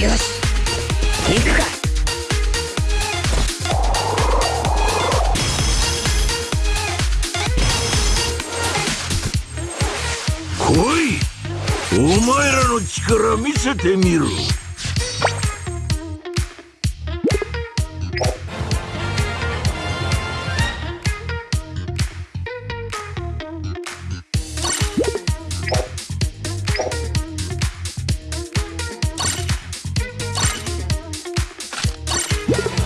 よし。行くか。来いお前らの力見せてみろ。Yeah.